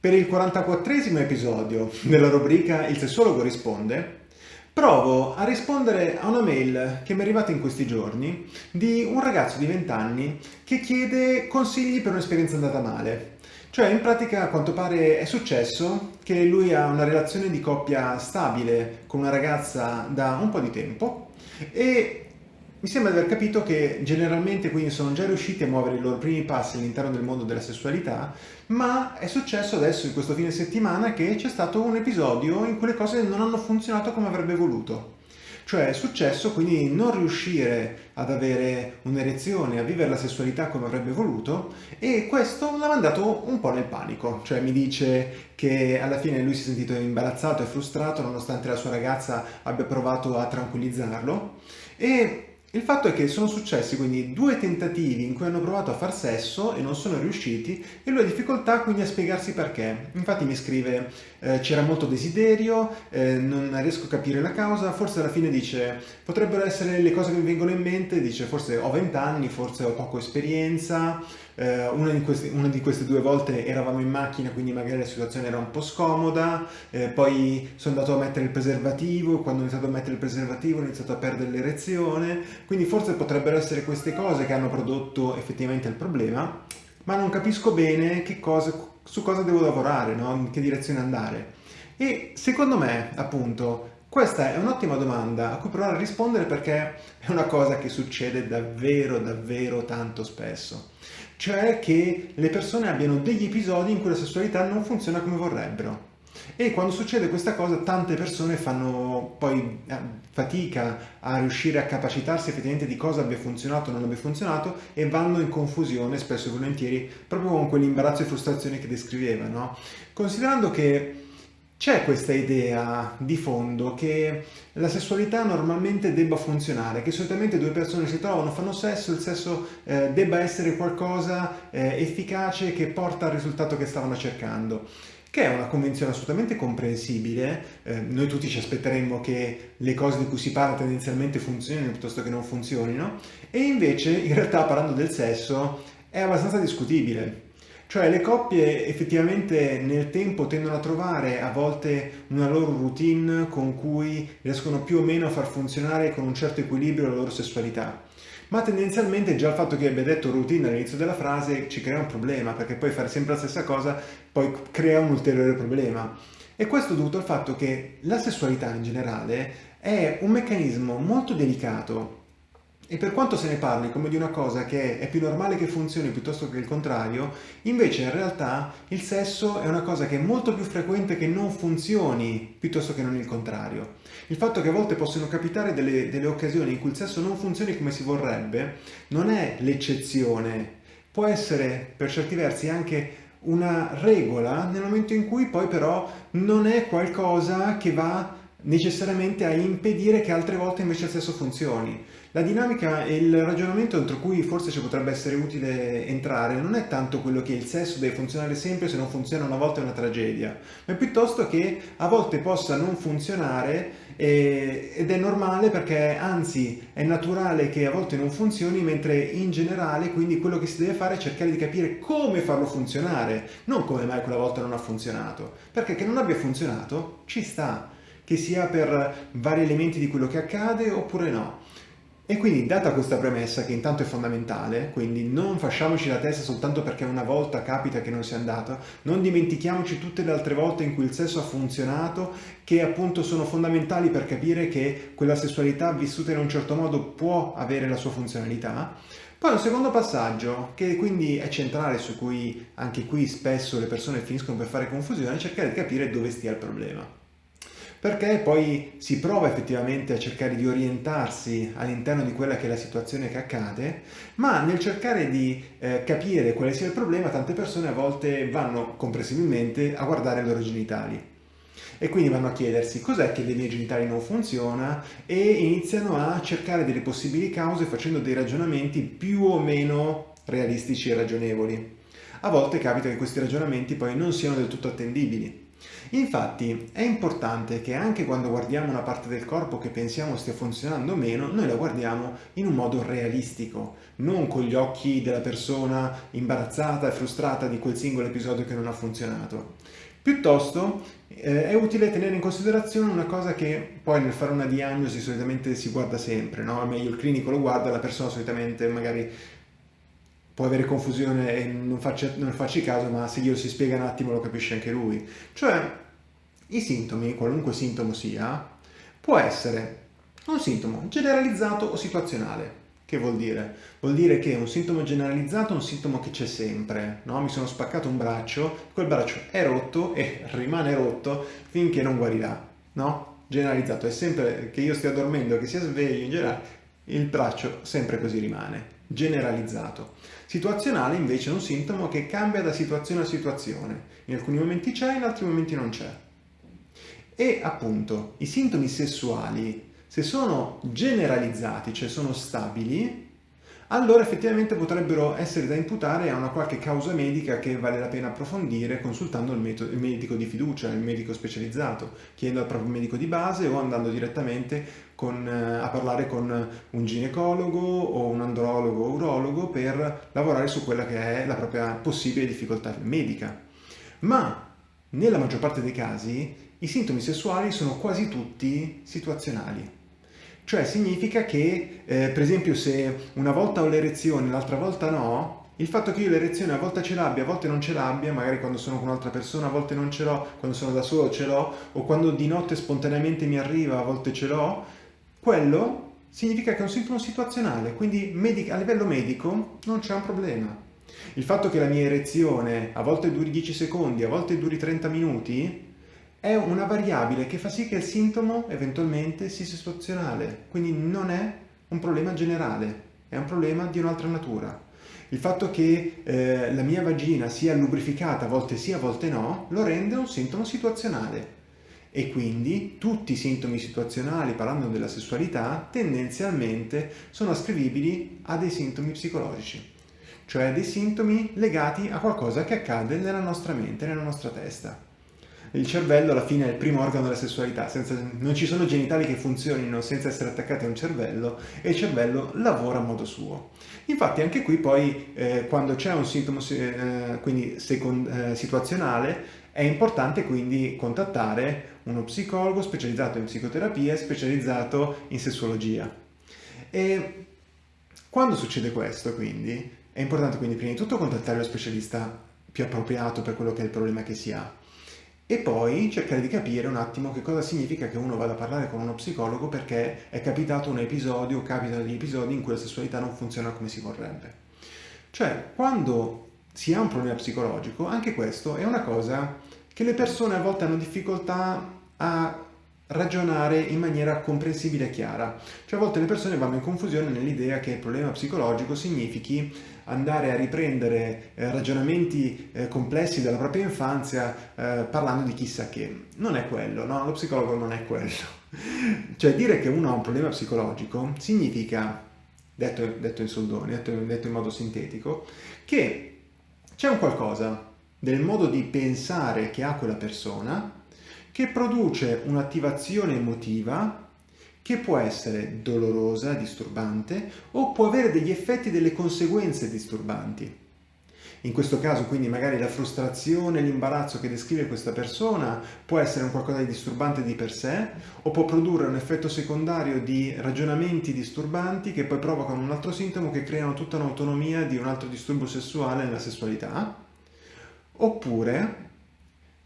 Per il 44 episodio della rubrica Il sessologo risponde, provo a rispondere a una mail che mi è arrivata in questi giorni di un ragazzo di 20 anni che chiede consigli per un'esperienza andata male. Cioè, in pratica, a quanto pare è successo che lui ha una relazione di coppia stabile con una ragazza da un po' di tempo e mi sembra di aver capito che generalmente quindi sono già riusciti a muovere i loro primi passi all'interno del mondo della sessualità, ma è successo adesso in questo fine settimana che c'è stato un episodio in cui le cose non hanno funzionato come avrebbe voluto. Cioè è successo quindi non riuscire ad avere un'erezione, a vivere la sessualità come avrebbe voluto e questo l'ha mandato un po' nel panico. Cioè mi dice che alla fine lui si è sentito imbarazzato e frustrato nonostante la sua ragazza abbia provato a tranquillizzarlo e il fatto è che sono successi quindi due tentativi in cui hanno provato a far sesso e non sono riusciti e lui ha difficoltà quindi a spiegarsi perché. Infatti mi scrive eh, c'era molto desiderio, eh, non riesco a capire la causa, forse alla fine dice potrebbero essere le cose che mi vengono in mente, dice forse ho vent'anni, forse ho poco esperienza, eh, una, di questi, una, di queste due volte eravamo in macchina quindi magari la situazione era un po' scomoda, eh, poi sono andato a mettere il preservativo, quando ho iniziato a mettere il preservativo ho iniziato a perdere l'erezione, quindi forse potrebbero essere queste cose che hanno prodotto effettivamente il problema, ma non capisco bene cosa, su cosa devo lavorare, no? in che direzione andare. E secondo me, appunto, questa è un'ottima domanda a cui provare a rispondere perché è una cosa che succede davvero, davvero tanto spesso cioè che le persone abbiano degli episodi in cui la sessualità non funziona come vorrebbero. E quando succede questa cosa tante persone fanno poi eh, fatica a riuscire a capacitarsi effettivamente di cosa abbia funzionato o non abbia funzionato e vanno in confusione spesso e volentieri proprio con quell'imbarazzo e frustrazione che descriveva. No? Considerando che c'è questa idea di fondo che la sessualità normalmente debba funzionare, che solitamente due persone si trovano, fanno sesso, il sesso eh, debba essere qualcosa eh, efficace che porta al risultato che stavano cercando che è una convenzione assolutamente comprensibile, eh, noi tutti ci aspetteremmo che le cose di cui si parla tendenzialmente funzionino piuttosto che non funzionino, e invece in realtà parlando del sesso è abbastanza discutibile, cioè le coppie effettivamente nel tempo tendono a trovare a volte una loro routine con cui riescono più o meno a far funzionare con un certo equilibrio la loro sessualità. Ma tendenzialmente già il fatto che abbia detto routine all'inizio della frase ci crea un problema, perché poi fare sempre la stessa cosa poi crea un ulteriore problema. E questo dovuto al fatto che la sessualità in generale è un meccanismo molto delicato e per quanto se ne parli come di una cosa che è più normale che funzioni piuttosto che il contrario, invece in realtà il sesso è una cosa che è molto più frequente che non funzioni piuttosto che non il contrario. Il fatto che a volte possono capitare delle, delle occasioni in cui il sesso non funzioni come si vorrebbe non è l'eccezione, può essere per certi versi anche una regola nel momento in cui poi però non è qualcosa che va necessariamente a impedire che altre volte invece il sesso funzioni. La dinamica e il ragionamento entro cui forse ci potrebbe essere utile entrare non è tanto quello che il sesso deve funzionare sempre, se non funziona una volta è una tragedia, ma piuttosto che a volte possa non funzionare eh, ed è normale perché anzi è naturale che a volte non funzioni, mentre in generale quindi quello che si deve fare è cercare di capire come farlo funzionare, non come mai quella volta non ha funzionato, perché che non abbia funzionato ci sta, che sia per vari elementi di quello che accade oppure no. E quindi data questa premessa che intanto è fondamentale, quindi non facciamoci la testa soltanto perché una volta capita che non sia andata, non dimentichiamoci tutte le altre volte in cui il sesso ha funzionato, che appunto sono fondamentali per capire che quella sessualità vissuta in un certo modo può avere la sua funzionalità. Poi un secondo passaggio, che quindi è centrale, su cui anche qui spesso le persone finiscono per fare confusione, è cercare di capire dove stia il problema perché poi si prova effettivamente a cercare di orientarsi all'interno di quella che è la situazione che accade, ma nel cercare di eh, capire quale sia il problema, tante persone a volte vanno comprensibilmente a guardare i loro genitali. E quindi vanno a chiedersi cos'è che dei miei genitali non funziona? E iniziano a cercare delle possibili cause facendo dei ragionamenti più o meno realistici e ragionevoli. A volte capita che questi ragionamenti poi non siano del tutto attendibili Infatti è importante che anche quando guardiamo una parte del corpo che pensiamo stia funzionando meno, noi la guardiamo in un modo realistico, non con gli occhi della persona imbarazzata e frustrata di quel singolo episodio che non ha funzionato. Piuttosto eh, è utile tenere in considerazione una cosa che poi nel fare una diagnosi solitamente si guarda sempre, no? meglio il clinico lo guarda, la persona solitamente magari può avere confusione e non, faccia, non farci caso, ma se glielo si spiega un attimo lo capisce anche lui. Cioè, i sintomi, qualunque sintomo sia, può essere un sintomo generalizzato o situazionale. Che vuol dire? Vuol dire che un sintomo generalizzato è un sintomo che c'è sempre, no? Mi sono spaccato un braccio, quel braccio è rotto e rimane rotto finché non guarirà, no? Generalizzato, è sempre che io stia dormendo, che sia sveglio in generale, il braccio sempre così rimane generalizzato. Situazionale invece è un sintomo che cambia da situazione a situazione, in alcuni momenti c'è, in altri momenti non c'è. E appunto i sintomi sessuali, se sono generalizzati, cioè sono stabili, allora effettivamente potrebbero essere da imputare a una qualche causa medica che vale la pena approfondire consultando il, metodo, il medico di fiducia, il medico specializzato, chiedendo al proprio medico di base o andando direttamente con, eh, a parlare con un ginecologo o un andrologo o urologo per lavorare su quella che è la propria possibile difficoltà medica. Ma nella maggior parte dei casi i sintomi sessuali sono quasi tutti situazionali cioè significa che, eh, per esempio, se una volta ho l'erezione, l'altra volta no, il fatto che io l'erezione a volte ce l'abbia, a volte non ce l'abbia, magari quando sono con un'altra persona, a volte non ce l'ho, quando sono da solo ce l'ho, o quando di notte spontaneamente mi arriva, a volte ce l'ho, quello significa che è un sintomo situazionale, quindi a livello medico non c'è un problema. Il fatto che la mia erezione a volte duri 10 secondi, a volte duri 30 minuti, è una variabile che fa sì che il sintomo eventualmente sia situazionale, quindi non è un problema generale, è un problema di un'altra natura. Il fatto che eh, la mia vagina sia lubrificata a volte sì, a volte no, lo rende un sintomo situazionale. E quindi tutti i sintomi situazionali, parlando della sessualità, tendenzialmente sono ascrivibili a dei sintomi psicologici, cioè dei sintomi legati a qualcosa che accade nella nostra mente, nella nostra testa il cervello alla fine è il primo organo della sessualità, senza, non ci sono genitali che funzionino senza essere attaccati a un cervello e il cervello lavora a modo suo. Infatti anche qui poi eh, quando c'è un sintomo eh, quindi second, eh, situazionale è importante quindi contattare uno psicologo specializzato in psicoterapia e specializzato in sessuologia. E quando succede questo quindi è importante quindi prima di tutto contattare lo specialista più appropriato per quello che è il problema che si ha e poi cercare di capire un attimo che cosa significa che uno vada a parlare con uno psicologo perché è capitato un episodio o capitano degli episodi in cui la sessualità non funziona come si vorrebbe. Cioè, quando si ha un problema psicologico, anche questo è una cosa che le persone a volte hanno difficoltà a ragionare in maniera comprensibile e chiara. Cioè a volte le persone vanno in confusione nell'idea che il problema psicologico significhi andare a riprendere eh, ragionamenti eh, complessi della propria infanzia eh, parlando di chissà che. Non è quello, no? Lo psicologo non è quello. cioè dire che uno ha un problema psicologico significa, detto, detto in soldoni, detto, detto in modo sintetico, che c'è un qualcosa del modo di pensare che ha quella persona che produce un'attivazione emotiva che può essere dolorosa, disturbante o può avere degli effetti, delle conseguenze disturbanti. In questo caso quindi magari la frustrazione, l'imbarazzo che descrive questa persona può essere un qualcosa di disturbante di per sé o può produrre un effetto secondario di ragionamenti disturbanti che poi provocano un altro sintomo che creano tutta un'autonomia di un altro disturbo sessuale nella sessualità. Oppure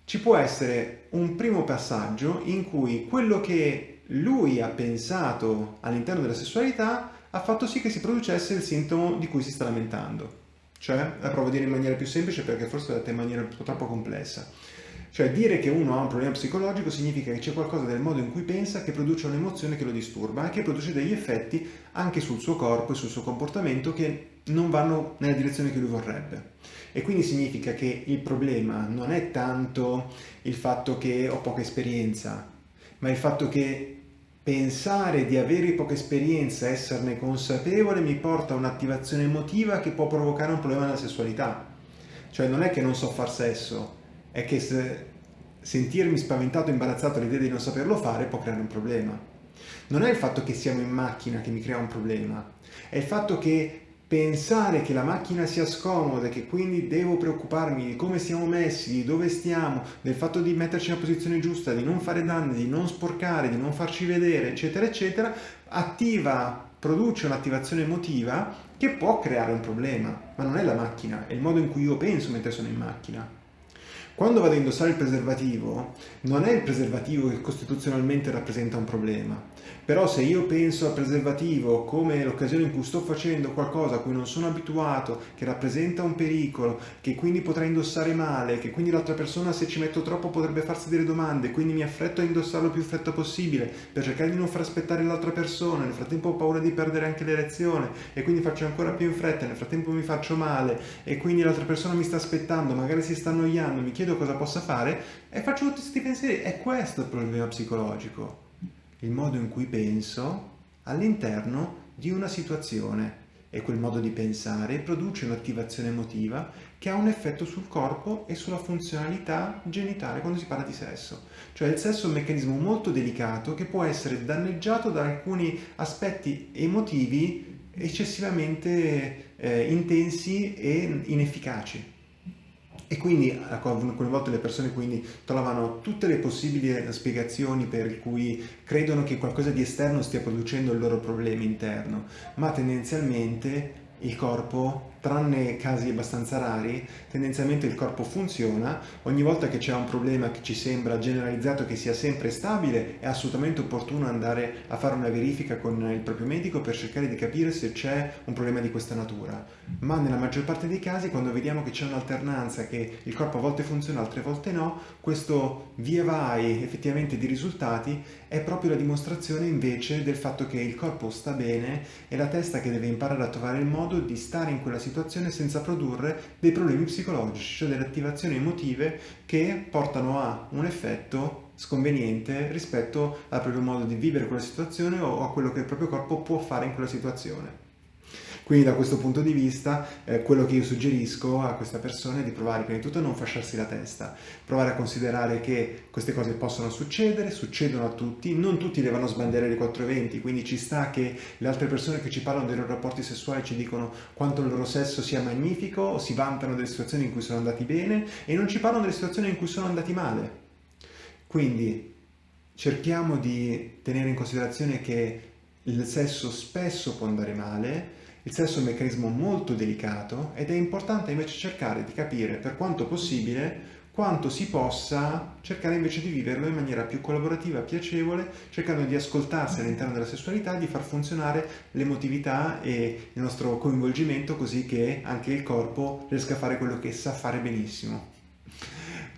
ci può essere un primo passaggio in cui quello che lui ha pensato all'interno della sessualità ha fatto sì che si producesse il sintomo di cui si sta lamentando. Cioè, la provo a dire in maniera più semplice perché forse è detta in maniera troppo complessa. Cioè, dire che uno ha un problema psicologico significa che c'è qualcosa del modo in cui pensa che produce un'emozione che lo disturba e che produce degli effetti anche sul suo corpo e sul suo comportamento che non vanno nella direzione che lui vorrebbe. E quindi significa che il problema non è tanto il fatto che ho poca esperienza, ma il fatto che pensare di avere poca esperienza, esserne consapevole, mi porta a un'attivazione emotiva che può provocare un problema nella sessualità. Cioè non è che non so far sesso, è che se sentirmi spaventato imbarazzato all'idea di non saperlo fare può creare un problema. Non è il fatto che siamo in macchina che mi crea un problema, è il fatto che pensare che la macchina sia scomoda, che quindi devo preoccuparmi di come siamo messi, di dove stiamo, del fatto di metterci nella posizione giusta, di non fare danni, di non sporcare, di non farci vedere, eccetera, eccetera, attiva, produce un'attivazione emotiva che può creare un problema, ma non è la macchina, è il modo in cui io penso mentre sono in macchina. Quando vado a indossare il preservativo, non è il preservativo che costituzionalmente rappresenta un problema, però se io penso al preservativo come l'occasione in cui sto facendo qualcosa a cui non sono abituato, che rappresenta un pericolo, che quindi potrei indossare male, che quindi l'altra persona se ci metto troppo potrebbe farsi delle domande, quindi mi affretto a indossarlo più freddo possibile per cercare di non far aspettare l'altra persona, nel frattempo ho paura di perdere anche l'erezione e quindi faccio ancora più in fretta, nel frattempo mi faccio male e quindi l'altra persona mi sta aspettando, magari si sta annoiando, mi chiedo cosa possa fare e faccio tutti questi pensieri. È questo il problema psicologico, il modo in cui penso all'interno di una situazione e quel modo di pensare produce un'attivazione emotiva che ha un effetto sul corpo e sulla funzionalità genitale quando si parla di sesso. Cioè il sesso è un meccanismo molto delicato che può essere danneggiato da alcuni aspetti emotivi eccessivamente eh, intensi e inefficaci. E quindi alcune volte le persone quindi trovano tutte le possibili spiegazioni per cui credono che qualcosa di esterno stia producendo il loro problema interno, ma tendenzialmente il corpo tranne casi abbastanza rari, tendenzialmente il corpo funziona, ogni volta che c'è un problema che ci sembra generalizzato che sia sempre stabile, è assolutamente opportuno andare a fare una verifica con il proprio medico per cercare di capire se c'è un problema di questa natura. Ma nella maggior parte dei casi, quando vediamo che c'è un'alternanza, che il corpo a volte funziona, altre volte no, questo via vai effettivamente di risultati è proprio la dimostrazione invece del fatto che il corpo sta bene e la testa che deve imparare a trovare il modo di stare in quella situazione situazione senza produrre dei problemi psicologici, cioè delle attivazioni emotive che portano a un effetto sconveniente rispetto al proprio modo di vivere quella situazione o a quello che il proprio corpo può fare in quella situazione. Quindi da questo punto di vista eh, quello che io suggerisco a questa persona è di provare prima di tutto a non fasciarsi la testa, provare a considerare che queste cose possono succedere, succedono a tutti, non tutti devono sbandierare i 420, quindi ci sta che le altre persone che ci parlano dei loro rapporti sessuali ci dicono quanto il loro sesso sia magnifico o si vantano delle situazioni in cui sono andati bene e non ci parlano delle situazioni in cui sono andati male. Quindi cerchiamo di tenere in considerazione che il sesso spesso può andare male, il sesso è un meccanismo molto delicato ed è importante invece cercare di capire per quanto possibile quanto si possa cercare invece di viverlo in maniera più collaborativa, piacevole, cercando di ascoltarsi all'interno della sessualità, di far funzionare l'emotività e il nostro coinvolgimento così che anche il corpo riesca a fare quello che sa fare benissimo.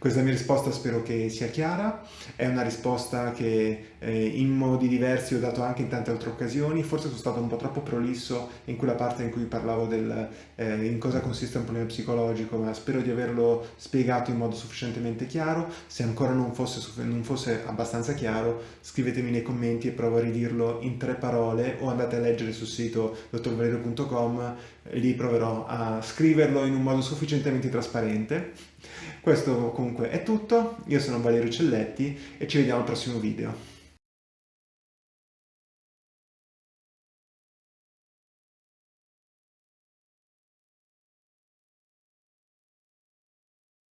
Questa mia risposta spero che sia chiara, è una risposta che eh, in modi diversi ho dato anche in tante altre occasioni, forse sono stato un po' troppo prolisso in quella parte in cui parlavo del eh, in cosa consiste un problema psicologico, ma spero di averlo spiegato in modo sufficientemente chiaro, se ancora non fosse, non fosse abbastanza chiaro scrivetemi nei commenti e provo a ridirlo in tre parole o andate a leggere sul sito dottorvalerio.com, lì proverò a scriverlo in un modo sufficientemente trasparente. Questo comunque è tutto, io sono Valerio Celletti e ci vediamo al prossimo video.